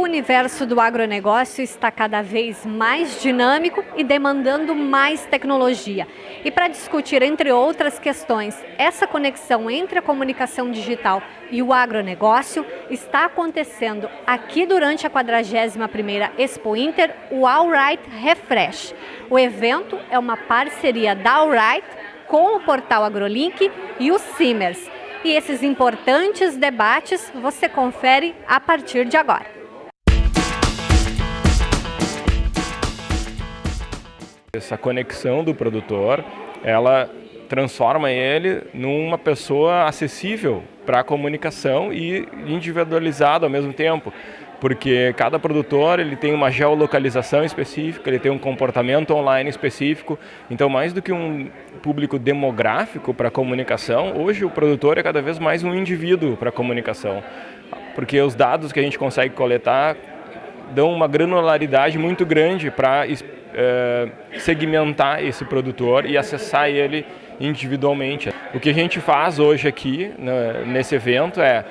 universo do agronegócio está cada vez mais dinâmico e demandando mais tecnologia. E para discutir, entre outras questões, essa conexão entre a comunicação digital e o agronegócio, está acontecendo aqui durante a 41ª Expo Inter, o Alright Refresh. O evento é uma parceria da Alright com o portal AgroLink e o Simers. E esses importantes debates você confere a partir de agora. Essa conexão do produtor, ela transforma ele numa pessoa acessível para a comunicação e individualizado ao mesmo tempo, porque cada produtor ele tem uma geolocalização específica, ele tem um comportamento online específico, então mais do que um público demográfico para comunicação, hoje o produtor é cada vez mais um indivíduo para a comunicação, porque os dados que a gente consegue coletar dão uma granularidade muito grande para segmentar esse produtor e acessar ele individualmente. O que a gente faz hoje aqui né, nesse evento é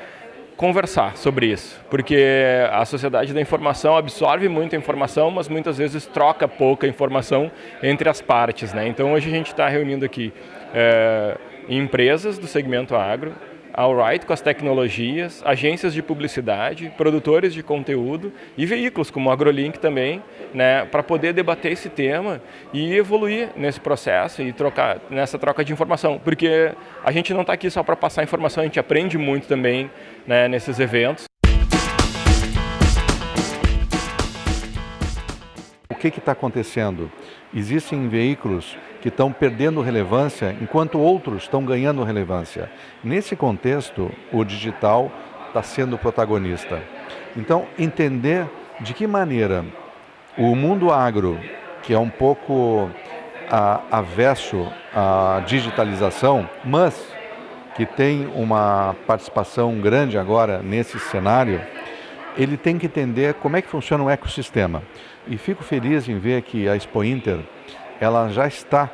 conversar sobre isso, porque a sociedade da informação absorve muita informação, mas muitas vezes troca pouca informação entre as partes. Né? Então hoje a gente está reunindo aqui é, empresas do segmento agro, Alright com as tecnologias, agências de publicidade, produtores de conteúdo e veículos como o AgroLink também, né, para poder debater esse tema e evoluir nesse processo e trocar nessa troca de informação, porque a gente não está aqui só para passar informação, a gente aprende muito também né, nesses eventos. O que está acontecendo? Existem veículos que estão perdendo relevância, enquanto outros estão ganhando relevância. Nesse contexto, o digital está sendo protagonista. Então, entender de que maneira o mundo agro, que é um pouco a, avesso à digitalização, mas que tem uma participação grande agora nesse cenário, ele tem que entender como é que funciona o ecossistema. E fico feliz em ver que a Expo Inter ela já está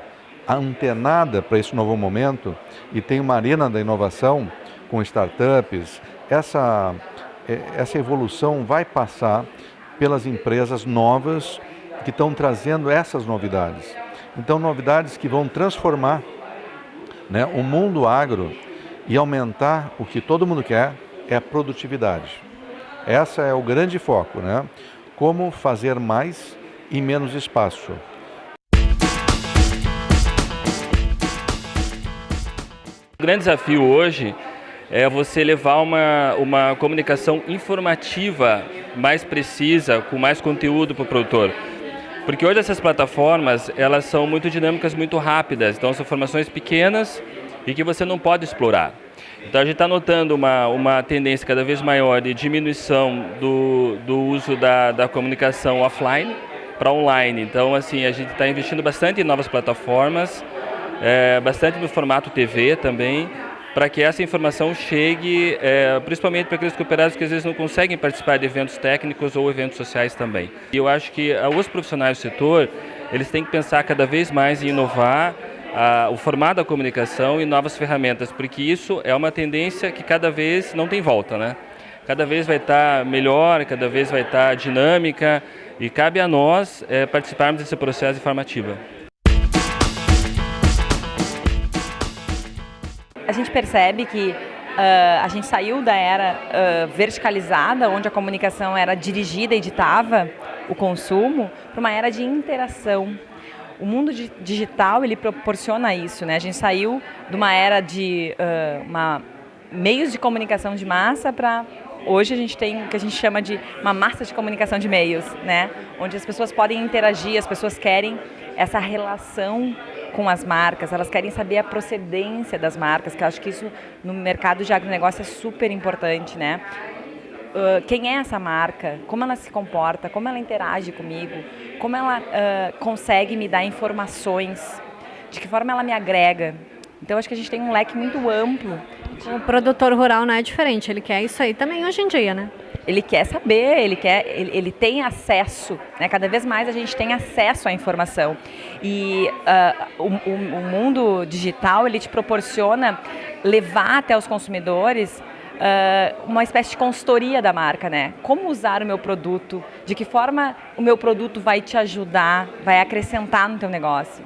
antenada para esse novo momento e tem uma arena da inovação com startups. Essa, é, essa evolução vai passar pelas empresas novas que estão trazendo essas novidades. Então, novidades que vão transformar né, o mundo agro e aumentar o que todo mundo quer, é a produtividade. Essa é o grande foco, né? Como fazer mais em menos espaço. O grande desafio hoje é você levar uma, uma comunicação informativa mais precisa, com mais conteúdo para o produtor. Porque hoje essas plataformas, elas são muito dinâmicas, muito rápidas, então são informações pequenas e que você não pode explorar. Então a gente está notando uma, uma tendência cada vez maior de diminuição do, do uso da, da comunicação offline para online. Então assim, a gente está investindo bastante em novas plataformas, é, bastante no formato TV também, para que essa informação chegue, é, principalmente para aqueles cooperados que às vezes não conseguem participar de eventos técnicos ou eventos sociais também. E eu acho que ah, os profissionais do setor, eles têm que pensar cada vez mais em inovar o formato da comunicação e novas ferramentas, porque isso é uma tendência que cada vez não tem volta, né? Cada vez vai estar melhor, cada vez vai estar dinâmica e cabe a nós é, participarmos desse processo informativo. A gente percebe que uh, a gente saiu da era uh, verticalizada, onde a comunicação era dirigida e ditava o consumo, para uma era de interação. O mundo digital ele proporciona isso, né? A gente saiu de uma era de uh, uma, meios de comunicação de massa para hoje a gente tem o que a gente chama de uma massa de comunicação de meios, né? Onde as pessoas podem interagir, as pessoas querem essa relação com as marcas, elas querem saber a procedência das marcas, que eu acho que isso no mercado de agronegócio é super importante, né? Uh, quem é essa marca, como ela se comporta, como ela interage comigo, como ela uh, consegue me dar informações, de que forma ela me agrega. Então acho que a gente tem um leque muito amplo. O produtor rural não é diferente, ele quer isso aí também hoje em dia, né? ele quer saber, ele quer, ele, ele tem acesso, né? cada vez mais a gente tem acesso à informação. E uh, o, o, o, mundo digital, ele te proporciona levar até os consumidores uh, uma espécie de consultoria da marca, né? Como usar o meu produto, de que forma o meu produto vai te ajudar, vai acrescentar no teu negócio.